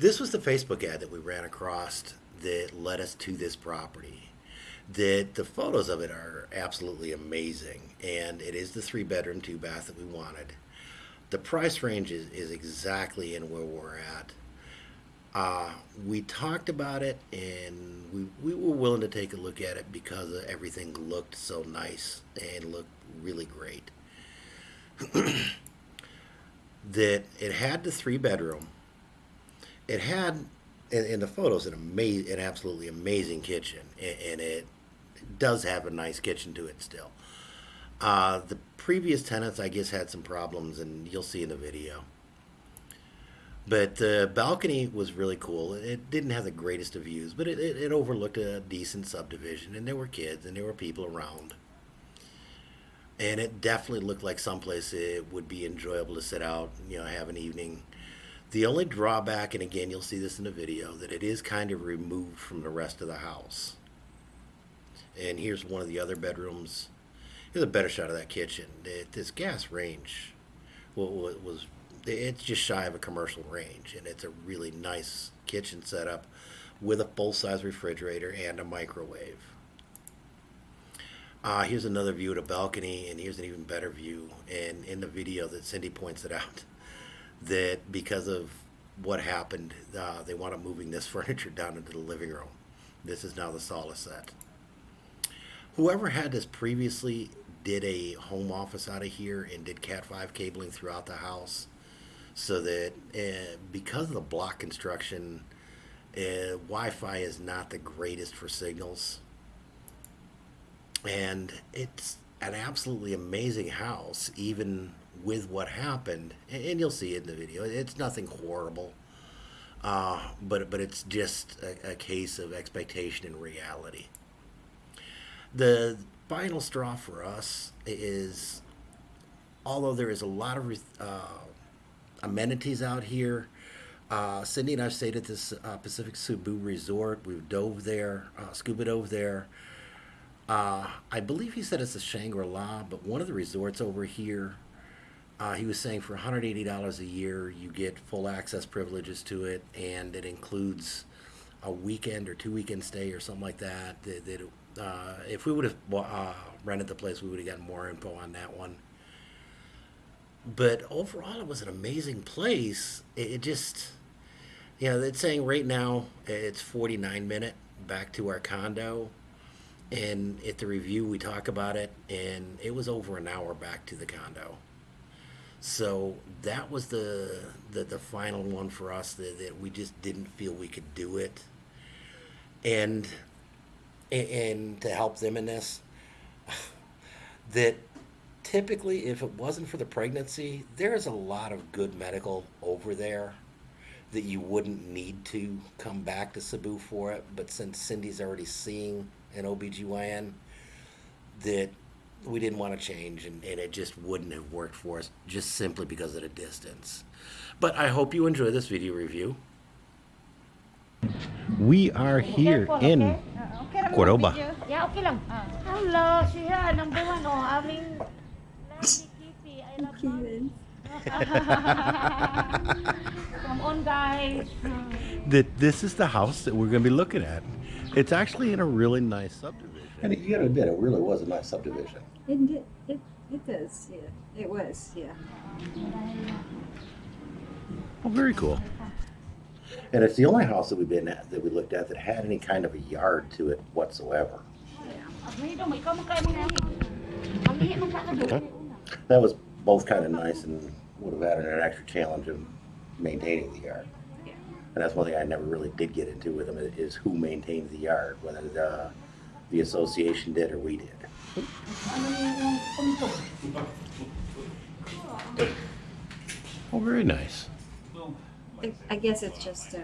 This was the Facebook ad that we ran across that led us to this property. That the photos of it are absolutely amazing, and it is the three bedroom, two bath that we wanted. The price range is, is exactly in where we're at. Uh, we talked about it and we, we were willing to take a look at it because everything looked so nice and looked really great. that it had the three bedroom. It had in, in the photos an amazing, an absolutely amazing kitchen, and, and it does have a nice kitchen to it still. Uh, the previous tenants, I guess, had some problems, and you'll see in the video. But the balcony was really cool. It didn't have the greatest of views, but it, it, it, overlooked a decent subdivision, and there were kids and there were people around. And it definitely looked like someplace it would be enjoyable to sit out, you know, have an evening. The only drawback, and again, you'll see this in the video, that it is kind of removed from the rest of the house. And here's one of the other bedrooms. Here's a better shot of that kitchen. It, this gas range was it's just shy of a commercial range, and it's a really nice kitchen setup with a full-size refrigerator and a microwave. Uh, here's another view of the balcony, and here's an even better view. And in the video that Cindy points it out, that because of what happened, uh, they want to moving this furniture down into the living room. This is now the sala set. Whoever had this previously did a home office out of here and did Cat 5 cabling throughout the house so that uh, because of the block construction, uh, Wi-Fi is not the greatest for signals, and it's an absolutely amazing house, even with what happened. And you'll see it in the video. It's nothing horrible, uh, but but it's just a, a case of expectation and reality. The final straw for us is, although there is a lot of uh, amenities out here. Uh, Cindy and I stayed at this uh, Pacific Cebu Resort. We've dove there, uh, scuba dove there. Uh, I believe he said it's a Shangri-La, but one of the resorts over here, uh, he was saying for $180 a year, you get full access privileges to it, and it includes a weekend or two weekend stay or something like that. that, that uh, if we would have rented the place, we would have gotten more info on that one but overall, it was an amazing place. It, it just, you know, it's saying right now it's 49 minute back to our condo. And at the review, we talk about it, and it was over an hour back to the condo. So that was the the, the final one for us that, that we just didn't feel we could do it. And and to help them in this, that typically, if it wasn't for the pregnancy, there's a lot of good medical over there that you wouldn't need to come back to Cebu for it. But since Cindy's already seeing an OBGYN, that we didn't want to change and, and it just wouldn't have worked for us just simply because of the distance. But I hope you enjoy this video review. We are here in uh, Cordova. Yeah, okay lang. Hello, siya, uh, number one, oh, aming Come on, guys. That this is the house that we're going to be looking at. It's actually in a really nice subdivision. And you got to admit, it really was a nice subdivision. It did. It, it does. Yeah. It was. Yeah. Oh, very cool. And it's the only house that we've been at that we looked at that had any kind of a yard to it whatsoever. That was both kind of nice and would have added an extra challenge of maintaining the yard. Yeah. And that's one thing I never really did get into with them is who maintains the yard, whether the, the association did or we did. Oh, very nice. I guess it's just uh,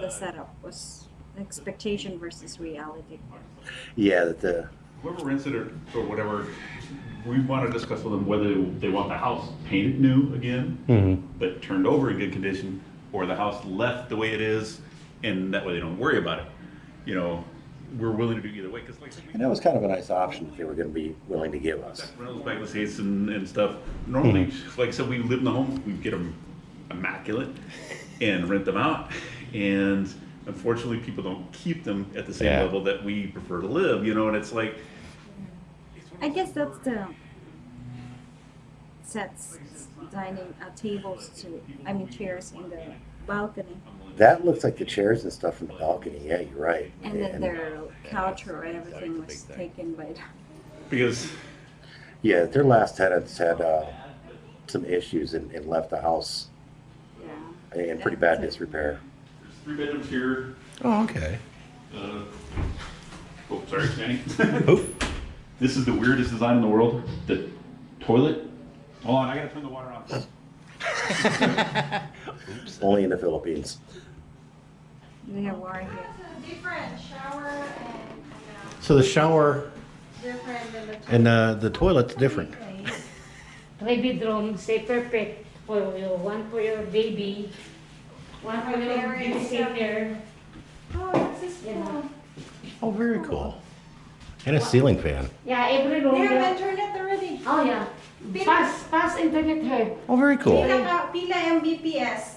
the setup was expectation versus reality. Yeah, that the whoever rents it or, or whatever, we want to discuss with them whether they want the house painted new again, Mhm. but turned over in good condition, or the house left the way it is, and that way they don't worry about it. You know, we're willing to do either way, because like. And that was kind of a nice option that they were going to be willing to give us. Rentals back the States and, and stuff. Normally, Mm-hmm. like I said, we live in the home, we get them immaculate. and rent them out. And unfortunately, people don't keep them at the same Yeah. level that we prefer to live, you know, and it's like, I guess that's the sets dining uh, tables to I mean chairs in the balcony, That looks like the chairs and stuff from the balcony. Yeah, you're right. and then their couch or everything was taken by because Yeah, their last tenants had uh, some issues and, and left the house Yeah. in pretty bad disrepair. there's three bedrooms here. Oh, okay. Uh, oh, sorry, Danny. This is the weirdest design in the world. The toilet. Hold on, I gotta turn the water off. Only in the Philippines. They have water. Different shower and So the shower different than the. and uh, the toilet's different. Three bedroom, say perfect for you. One for your baby, one for your Parents, babysitter. Oh, this is You. Oh, very cool. And a ceiling fan. Yeah, every room. They have there- internet already. Oh yeah. Fast, fast internet here. Oh, very cool. Pila, ka- pila Mbps.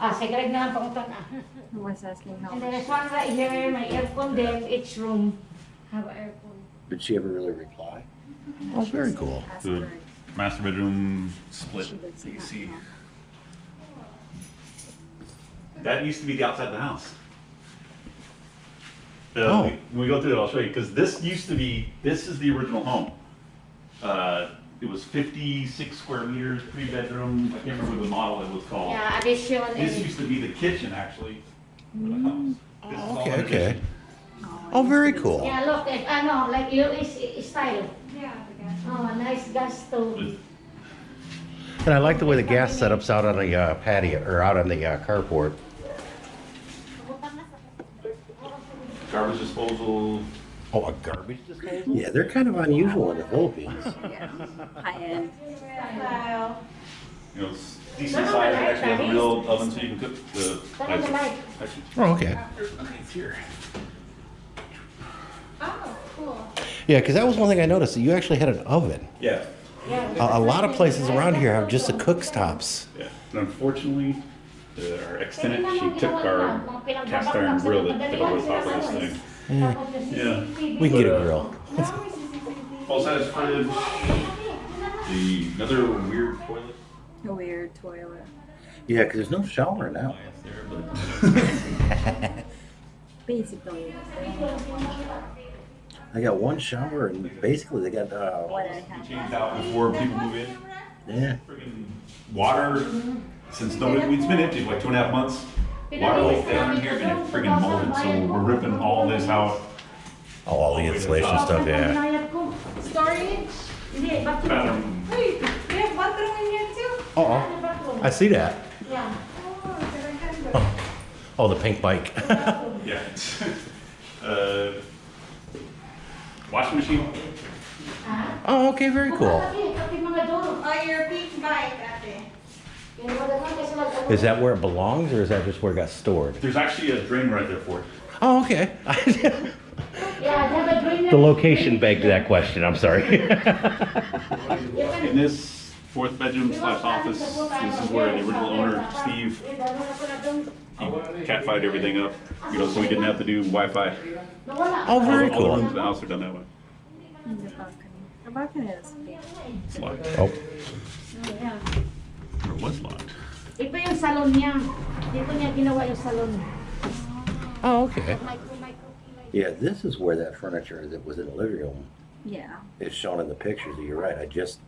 Ah, sa grade na lang pangutan ah. I was asking how And then much. there's one right here, my aircon then each room have an aircon. Did she ever really reply? Oh, very cool. The master bedroom split She does not AC. That used to be the outside of the house. Uh, Oh. When we go through it, I'll show you, because this used to be, this is the original home. Uh, It was fifty-six square meters, three bedroom, I can't remember the model it was called. Yeah, addition This used to be the kitchen, actually, for the house. This is all okay, an okay. Oh, very cool. yeah, look, if, ano, like US style. Yeah, the gas. Oh, nice gas stove. And I like the way the gas setup's out on the uh, patio or out on the uh, carport. Garbage disposal, Oh, a garbage disposal? Yeah, they're kind of unusual in the Philippines. Yeah. High end. Style. you know, it's decent size, it actually has a real oven so you can cook the. Turn the light. Actually, Oh, okay. it's here. Oh, cool. Yeah, because that was one thing I noticed. That you actually had an oven. Yeah, Yeah. A, a lot of places around here have just the cook stops. yeah. And unfortunately, uh, our ex-tenant, she took our cast iron grill that fit over the top of this thing. Yeah. We can get a grill. Full-size fridge, the, another weird toilet. A weird toilet. Yeah, because there's no shower now. Basically, I got one shower and basically they got, uh, what I. Changed out before people move in. yeah. Friggin' Water, since no, it's been empty for like two and a half months. Water leak down in here and it friggin' molded, so we're ripping all this out. Oh, all the insulation stuff, yeah. Storage. Hindi, bathroom. Bathroom, Wait, we have bathroom in here too? Oh, I see that. Yeah. Oh. Oh, the pink bike. yeah. Uh, Washing machine, oh, okay, very cool. Kasi, kasi mga door. Oh, your pink bike, Is that where it belongs or is that just where it got stored? there's actually a drain right there for it. Oh, okay. Yeah, have a drainer. the location begged that question. I'm sorry. In this fourth bedroom slash office, this is where the original owner, Steve, he catfied everything up, you know, so we didn't have to do Wi-Fi. Nawala. oh, very All the rooms in cool. the house are done that way. The balcony. The balcony is big. It's locked, Oh, oh Yeah. Or it was locked. Ito yung salon niya. Dito niya ginawa yung salon. oh, okay. Micro, micro. Yeah, this is where that furniture that was in the living room Yeah. is shown in the pictures. You're right. I just,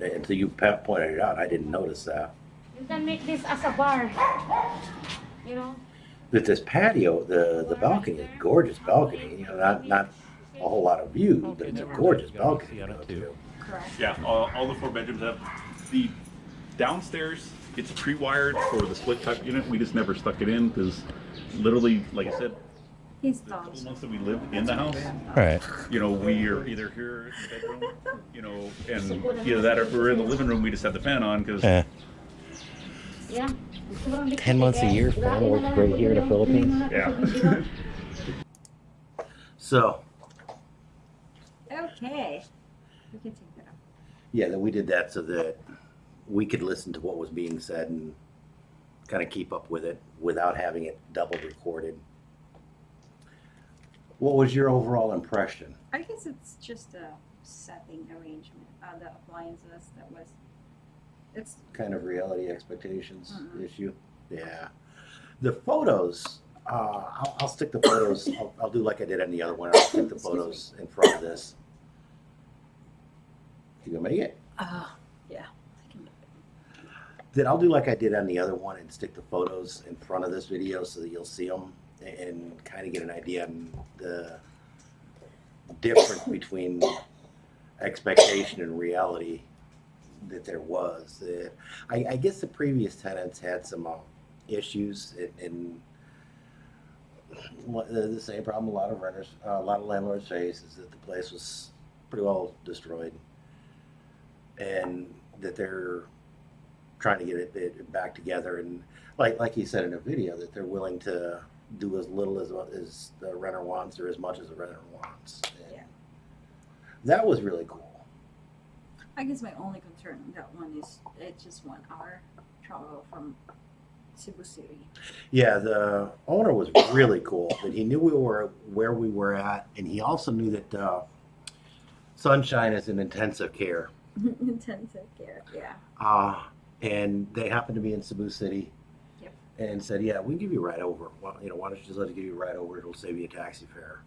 until you pointed it out, I didn't notice that. You can make this as a bar. You know? That this patio, the, the balcony is gorgeous balcony. You know, not, not a whole lot of view, but it's a gorgeous balcony. to go to. Correct. Yeah, all, all the four bedrooms have, the downstairs, it's pre-wired for the split type unit, we just never stuck it in, because literally, like I said, His the couple months that we live in the house, Right. you know, we are either here in the bedroom, you know, and either that or if we're in the living room, we just have the fan on, because Yeah. Yeah. 10 months a year, fan works great here in the Philippines. Yeah. So, Okay. We can take that off. yeah, that we did that so that we could listen to what was being said and kind of keep up with it without having it double recorded. What was your overall impression? I guess it's just a setting arrangement, uh, the appliances that was, it's, Kind of reality expectations Mhm. issue? Yeah. The photos, uh, I'll, I'll stick the photos, I'll, I'll do like I did on the other one. I'll stick the Excuse me. photos in front of this. You gonna make it? uh, yeah. I can make it. I'll do like I did on the other one and stick the photos in front of this video so that you'll see them and kind of get an idea on the difference between expectation and reality that there was. Uh, I, I guess the previous tenants had some uh, issues and, the, the same problem a lot of renters, uh, a lot of landlords face is that the place was pretty well destroyed and that they're trying to get it, it back together and like like he said in a video that they're willing to do as little as as the renter wants or as much as the renter wants. And Yeah. That was really cool. I guess my only concern with that one is it's just one hour travel from Cebu City. Yeah, the owner was really cool. That he knew we were where we were at, and he also knew that uh, Sunshine is in intensive care. Intensive care, yeah. Uh, and they happened to be in Cebu City. Yep. And said, "Yeah, we can give you a ride over. Why, you know, why don't you just let us give you a ride over? It'll save you a taxi fare."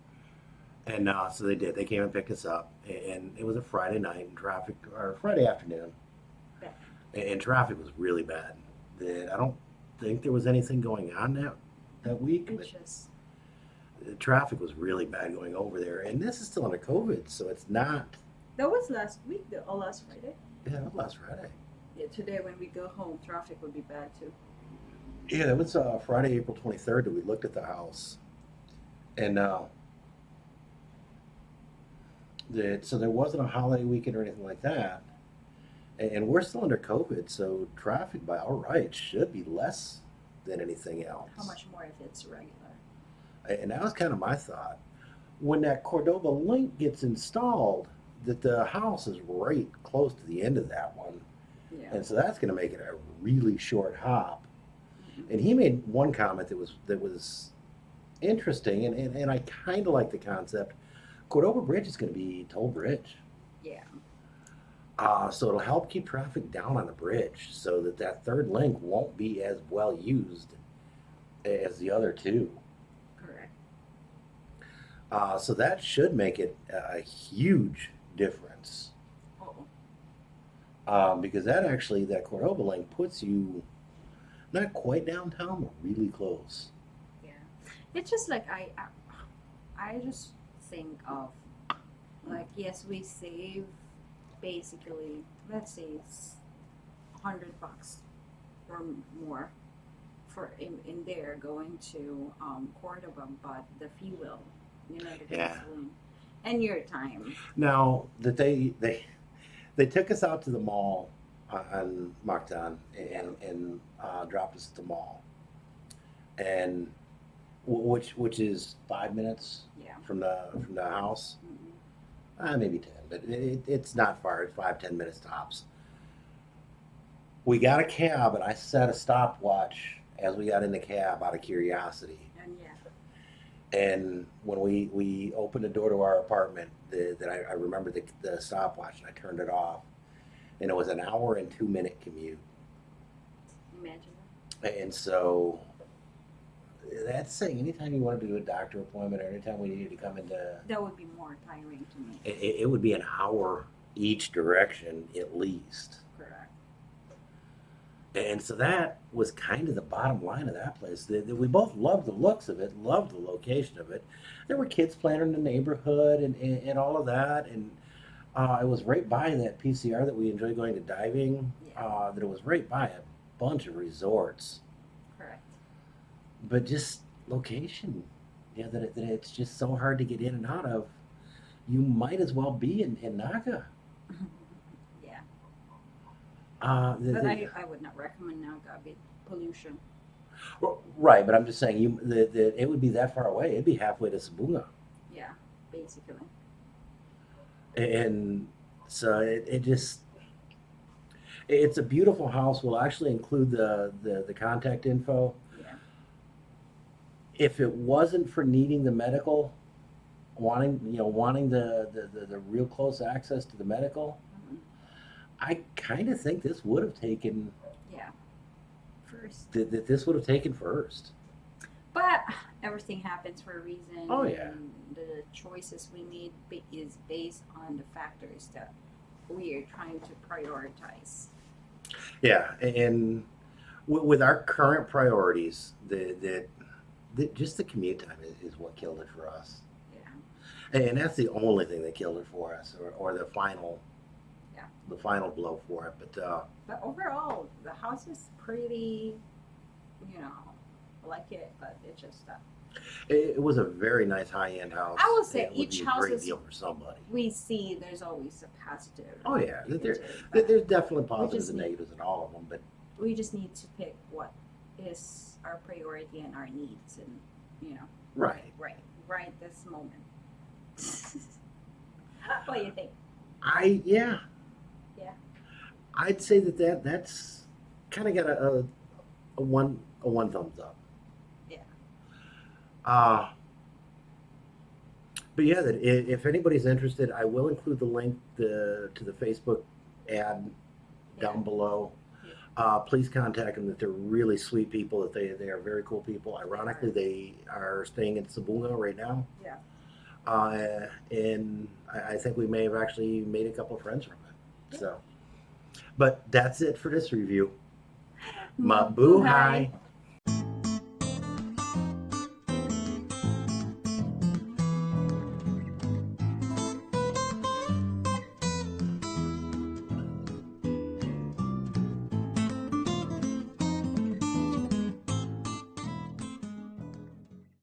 And uh, so they did. They came and picked us up, and it was a Friday night, and traffic or Friday afternoon, Yeah. and, and traffic was really bad. That I don't think there was anything going on that that week, but the traffic was really bad going over there. And this is still under COVID, so it's not. that was last week, the, oh, last Friday. Yeah, was last Friday. Today when we go home, traffic would be bad too. Yeah, it was uh, Friday, April 23rd that we looked at the house. And uh, the, so there wasn't a holiday weekend or anything like that. And, and we're still under COVID, so traffic by all rights should be less than anything else. How much more if it's regular? And that was kind of my thought. When that Cordova link gets installed, that the house is right close to the end of that one. Yeah. And so that's going to make it a really short hop. And he made one comment that was that was interesting, and, and, and I kind of like the concept. Cordova Bridge is going to be toll bridge, Yeah. uh, so it'll help keep traffic down on the bridge, so that that third link won't be as well used as the other two. Correct. Uh, so that should make it a a huge difference. Um, because that actually that Cordova link puts you not quite downtown, but really close. yeah. It's just like I, I, I just think of, like, yes, we save basically, let's say it's hundred bucks or more for in, in there going to um, Cordova, but the fuel, you know, the Yeah. gasoline, and your time. Now that they they they took us out to the mall on- on Mactan and and uh, dropped us at the mall, and which which is five minutes Yeah. from the from the house, Mhm. uh, maybe ten, but it, it's not far. It's five ten minutes tops. We got a cab, and I set a stopwatch as we got in the cab out of curiosity. And when we, we opened the door to our apartment, the, that I, I remember the, the stopwatch and I turned it off. And it was an hour and two minute commute. Imagine. And so that's saying anytime you want to do a doctor appointment or anytime we needed to come into, That would be more tiring to me. it, it it would be an hour each direction at least. And so that was kind of the bottom line of that place. We both loved the looks of it, loved the location of it. There were kids playing in the neighborhood and, and, and all of that. And uh, it was right by that PCR that we enjoy going to diving. Yeah. Uh, that it was right by a bunch of resorts. Correct. But just location, yeah, that, it, that it's just so hard to get in and out of. You might as well be in, in Naga. Uh, the- But I, I would not recommend now Gabi pollution. right, but I'm just saying, you the, the, it would be that far away. It'd be halfway to Sibonga. Yeah, basically. and so it, it just It's a beautiful house. We'll actually include the, the, the contact info. Yeah. If it wasn't for needing the medical, wanting, you know, wanting the, the, the, the real close access to the medical. I kind of think this would have taken, Yeah. First. that, that this would have taken first. But everything happens for a reason. Oh, yeah. and The choices we made is based on the factors that we are trying to prioritize. Yeah, and with, with our current priorities, that just the commute time is, is what killed it for us. Yeah. And that's the only thing that killed it for us, or, or the final, Yeah. the final blow for it. But uh, But overall, the house is pretty, you know, I like it, but it just that it, it was a very nice high end house. I will say each house great is- deal for somebody. we see there's always a positive. Oh, yeah. There- negative, There- There's definitely positives and need- negatives in all of them, but we just need to pick what is our priority and our needs, and you know, right. right, right this moment. what do you think? I. Yeah. I'd say that, that that's kind of got a, a a one a one thumbs up. Yeah. Uh but yeah, that if anybody's interested, I will include the link the to the Facebook ad down Yeah. below. Yeah. Uh, please contact them. That they're really sweet people. That they they are very cool people. Ironically, they are staying in Sibonga right now. Yeah. Uh, and I, I think we may have actually made a couple of friends from it. So, but that's it for this review. Mabuhay.